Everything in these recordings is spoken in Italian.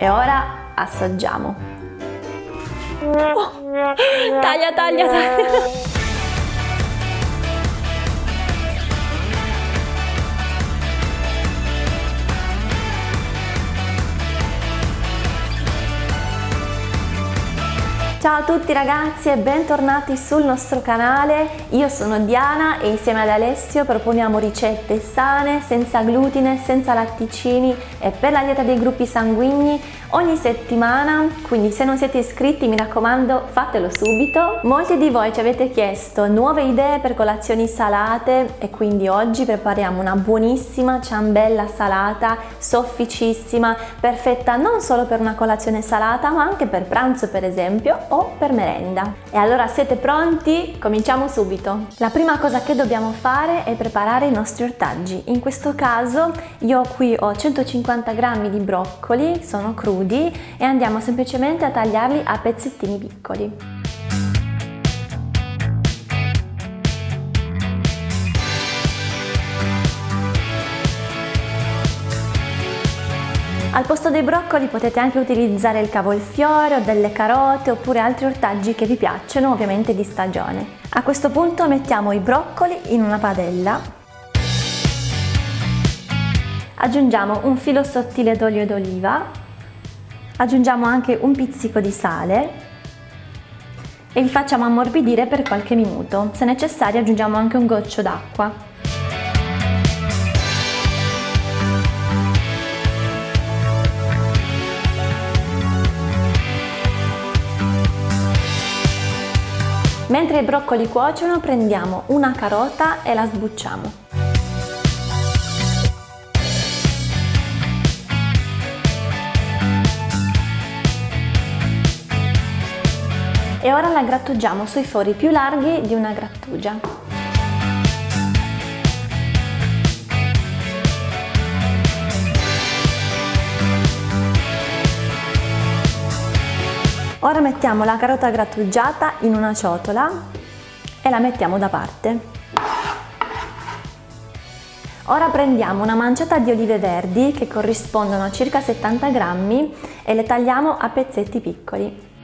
E ora assaggiamo. Oh, taglia, taglia, taglia. Ciao a tutti ragazzi e bentornati sul nostro canale, io sono Diana e insieme ad Alessio proponiamo ricette sane, senza glutine, senza latticini e per la dieta dei gruppi sanguigni ogni settimana, quindi se non siete iscritti mi raccomando fatelo subito. Molti di voi ci avete chiesto nuove idee per colazioni salate e quindi oggi prepariamo una buonissima ciambella salata, sofficissima, perfetta non solo per una colazione salata ma anche per pranzo per esempio o per merenda. E allora siete pronti? Cominciamo subito! La prima cosa che dobbiamo fare è preparare i nostri ortaggi. In questo caso io qui ho 150 g di broccoli, sono crudi e andiamo semplicemente a tagliarli a pezzettini piccoli. Al posto dei broccoli potete anche utilizzare il cavolfiore o delle carote oppure altri ortaggi che vi piacciono, ovviamente di stagione. A questo punto mettiamo i broccoli in una padella. Aggiungiamo un filo sottile d'olio d'oliva. Aggiungiamo anche un pizzico di sale e li facciamo ammorbidire per qualche minuto. Se necessario aggiungiamo anche un goccio d'acqua. Mentre i broccoli cuociono prendiamo una carota e la sbucciamo. E ora la grattugiamo sui fori più larghi di una grattugia. Ora mettiamo la carota grattugiata in una ciotola e la mettiamo da parte. Ora prendiamo una manciata di olive verdi che corrispondono a circa 70 grammi e le tagliamo a pezzetti piccoli.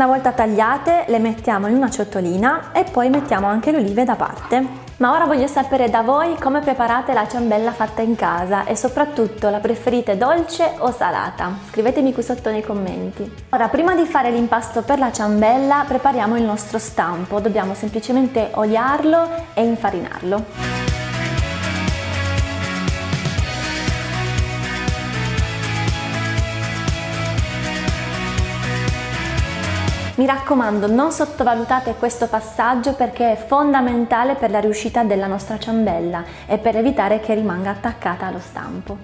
Una volta tagliate le mettiamo in una ciotolina e poi mettiamo anche le olive da parte. Ma ora voglio sapere da voi come preparate la ciambella fatta in casa e soprattutto la preferite dolce o salata? Scrivetemi qui sotto nei commenti. Ora prima di fare l'impasto per la ciambella prepariamo il nostro stampo, dobbiamo semplicemente oliarlo e infarinarlo. Mi raccomando non sottovalutate questo passaggio perché è fondamentale per la riuscita della nostra ciambella e per evitare che rimanga attaccata allo stampo.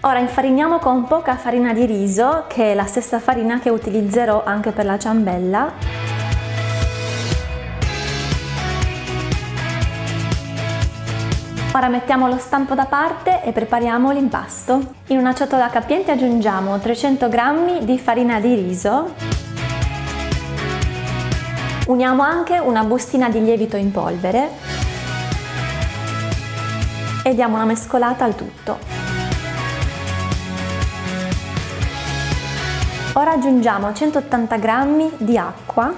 Ora infariniamo con poca farina di riso che è la stessa farina che utilizzerò anche per la ciambella Ora mettiamo lo stampo da parte e prepariamo l'impasto. In una ciotola capiente aggiungiamo 300 g di farina di riso Uniamo anche una bustina di lievito in polvere e diamo una mescolata al tutto. Ora aggiungiamo 180 g di acqua,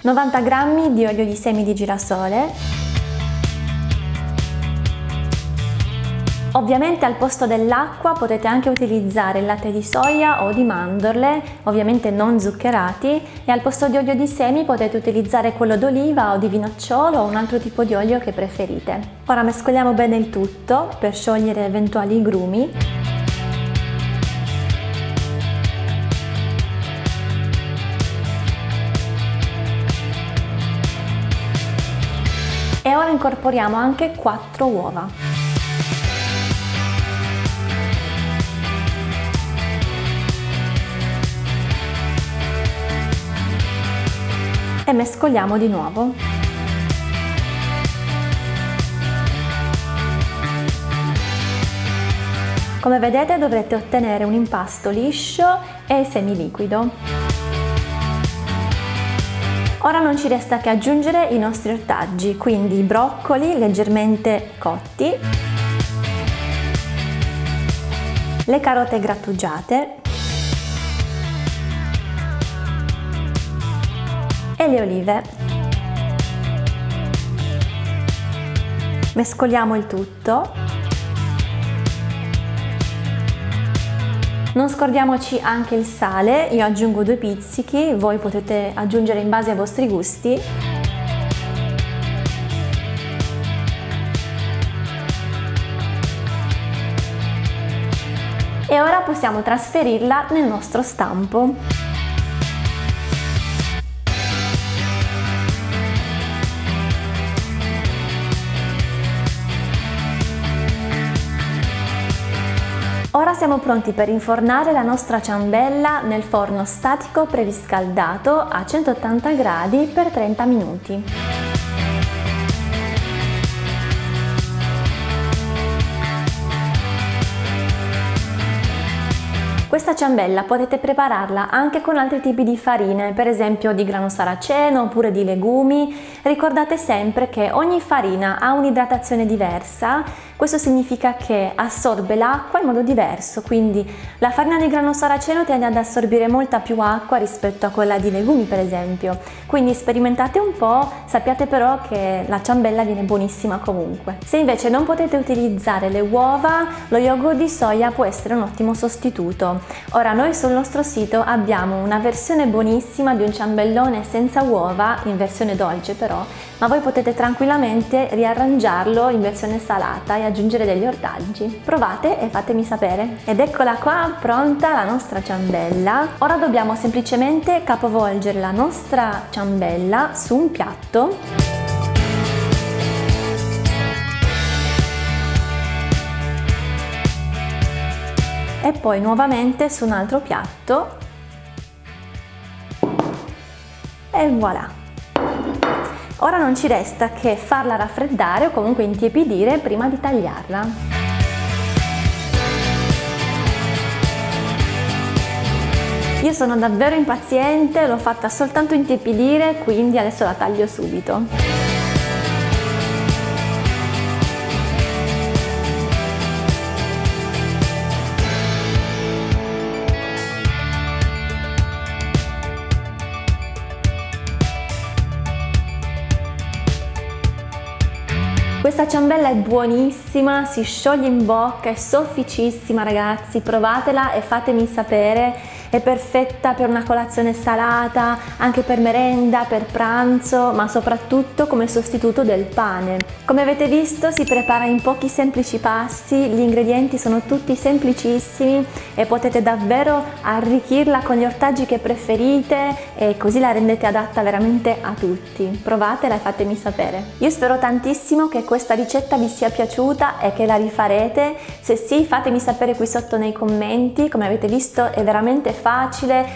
90 g di olio di semi di girasole Ovviamente al posto dell'acqua potete anche utilizzare il latte di soia o di mandorle, ovviamente non zuccherati, e al posto di olio di semi potete utilizzare quello d'oliva o di vinocciolo o un altro tipo di olio che preferite. Ora mescoliamo bene il tutto per sciogliere eventuali grumi. E ora incorporiamo anche 4 uova. E mescoliamo di nuovo. Come vedete dovrete ottenere un impasto liscio e semiliquido. Ora non ci resta che aggiungere i nostri ortaggi, quindi i broccoli leggermente cotti, le carote grattugiate e le olive. Mescoliamo il tutto Non scordiamoci anche il sale, io aggiungo due pizzichi, voi potete aggiungere in base ai vostri gusti. E ora possiamo trasferirla nel nostro stampo. Ora siamo pronti per infornare la nostra ciambella nel forno statico preriscaldato a 180 gradi per 30 minuti. Questa ciambella potete prepararla anche con altri tipi di farine, per esempio di grano saraceno oppure di legumi. Ricordate sempre che ogni farina ha un'idratazione diversa questo significa che assorbe l'acqua in modo diverso, quindi la farina di grano saraceno tende ad assorbire molta più acqua rispetto a quella di legumi per esempio. Quindi sperimentate un po', sappiate però che la ciambella viene buonissima comunque. Se invece non potete utilizzare le uova, lo yogurt di soia può essere un ottimo sostituto. Ora noi sul nostro sito abbiamo una versione buonissima di un ciambellone senza uova, in versione dolce però, ma voi potete tranquillamente riarrangiarlo in versione salata e aggiungere degli ortaggi. Provate e fatemi sapere. Ed eccola qua pronta la nostra ciambella. Ora dobbiamo semplicemente capovolgere la nostra ciambella su un piatto e poi nuovamente su un altro piatto e voilà Ora non ci resta che farla raffreddare o comunque intiepidire prima di tagliarla. Io sono davvero impaziente, l'ho fatta soltanto intiepidire, quindi adesso la taglio subito. Questa ciambella è buonissima, si scioglie in bocca, è sofficissima ragazzi, provatela e fatemi sapere è perfetta per una colazione salata, anche per merenda, per pranzo, ma soprattutto come sostituto del pane. Come avete visto si prepara in pochi semplici pasti, gli ingredienti sono tutti semplicissimi e potete davvero arricchirla con gli ortaggi che preferite e così la rendete adatta veramente a tutti. Provatela e fatemi sapere. Io spero tantissimo che questa ricetta vi sia piaciuta e che la rifarete. Se sì fatemi sapere qui sotto nei commenti, come avete visto è veramente facile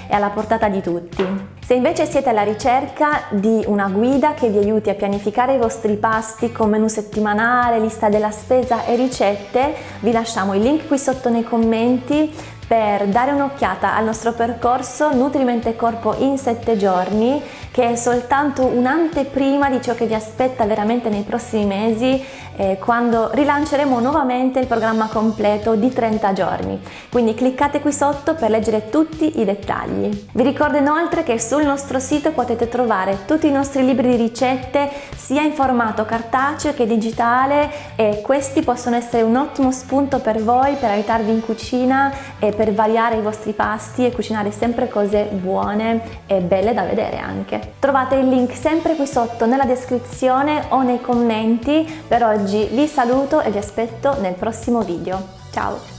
e alla portata di tutti. Se invece siete alla ricerca di una guida che vi aiuti a pianificare i vostri pasti con menù settimanale, lista della spesa e ricette, vi lasciamo il link qui sotto nei commenti per dare un'occhiata al nostro percorso Nutrimente Corpo in 7 giorni che è soltanto un'anteprima di ciò che vi aspetta veramente nei prossimi mesi eh, quando rilanceremo nuovamente il programma completo di 30 giorni. Quindi cliccate qui sotto per leggere tutti i dettagli. Vi ricordo inoltre che sul nostro sito potete trovare tutti i nostri libri di ricette sia in formato cartaceo che digitale e questi possono essere un ottimo spunto per voi per aiutarvi in cucina e per variare i vostri pasti e cucinare sempre cose buone e belle da vedere anche. Trovate il link sempre qui sotto nella descrizione o nei commenti. Per oggi vi saluto e vi aspetto nel prossimo video. Ciao!